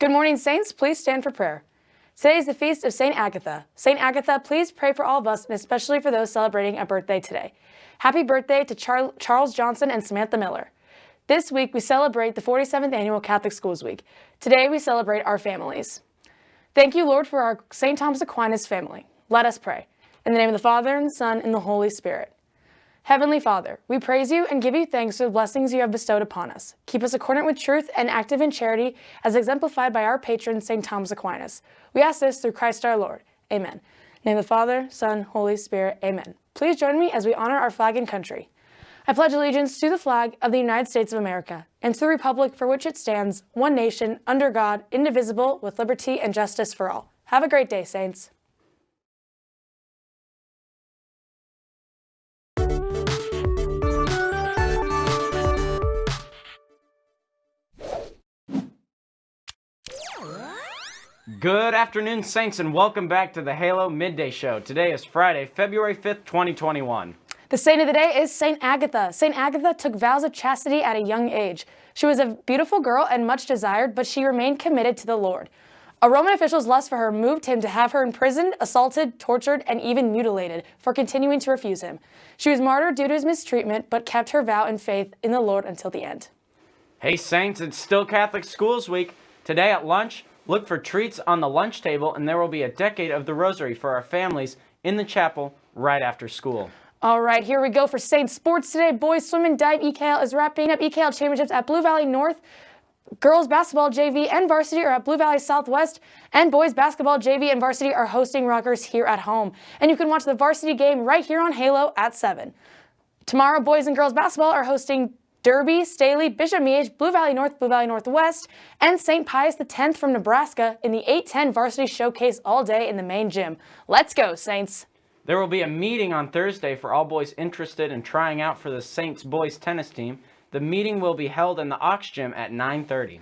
Good morning, Saints. Please stand for prayer. Today is the feast of St. Agatha. St. Agatha, please pray for all of us and especially for those celebrating a birthday today. Happy birthday to Char Charles Johnson and Samantha Miller. This week, we celebrate the 47th Annual Catholic Schools Week. Today, we celebrate our families. Thank you, Lord, for our St. Thomas Aquinas family. Let us pray. In the name of the Father, and the Son, and the Holy Spirit. Heavenly Father, we praise you and give you thanks for the blessings you have bestowed upon us. Keep us accordant with truth and active in charity, as exemplified by our patron, St. Thomas Aquinas. We ask this through Christ our Lord. Amen. Name of the Father, Son, Holy Spirit. Amen. Please join me as we honor our flag and country. I pledge allegiance to the flag of the United States of America and to the republic for which it stands, one nation, under God, indivisible, with liberty and justice for all. Have a great day, Saints. Good afternoon, Saints, and welcome back to the Halo Midday Show. Today is Friday, February 5th, 2021. The saint of the day is Saint Agatha. Saint Agatha took vows of chastity at a young age. She was a beautiful girl and much desired, but she remained committed to the Lord. A Roman official's lust for her moved him to have her imprisoned, assaulted, tortured, and even mutilated for continuing to refuse him. She was martyred due to his mistreatment, but kept her vow and faith in the Lord until the end. Hey, Saints, it's still Catholic Schools Week. Today at lunch, Look for treats on the lunch table, and there will be a decade of the Rosary for our families in the chapel right after school. All right, here we go for Saint Sports today. Boys swim and dive EKL is wrapping up EKL championships at Blue Valley North. Girls basketball JV and varsity are at Blue Valley Southwest, and boys basketball JV and varsity are hosting Rockhurst here at home. And you can watch the varsity game right here on Halo at 7. Tomorrow, boys and girls basketball are hosting Derby, Staley, Bishop Miege, Blue Valley North, Blue Valley Northwest, and St. Pius X from Nebraska in the 810 Varsity Showcase all day in the main gym. Let's go, Saints! There will be a meeting on Thursday for all boys interested in trying out for the Saints boys tennis team. The meeting will be held in the Aux Gym at 9.30.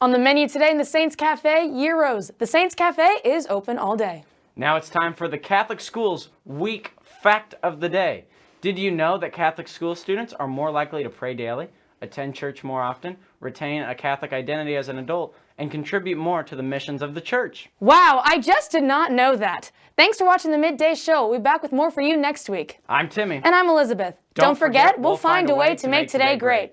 On the menu today in the Saints Cafe, Gyros. The Saints Cafe is open all day. Now it's time for the Catholic Schools Week Fact of the Day. Did you know that Catholic school students are more likely to pray daily, attend church more often, retain a Catholic identity as an adult, and contribute more to the missions of the church? Wow, I just did not know that. Thanks for watching the Midday Show. We'll be back with more for you next week. I'm Timmy. And I'm Elizabeth. Don't, Don't forget, forget, we'll, find, a way, way to make today great. great.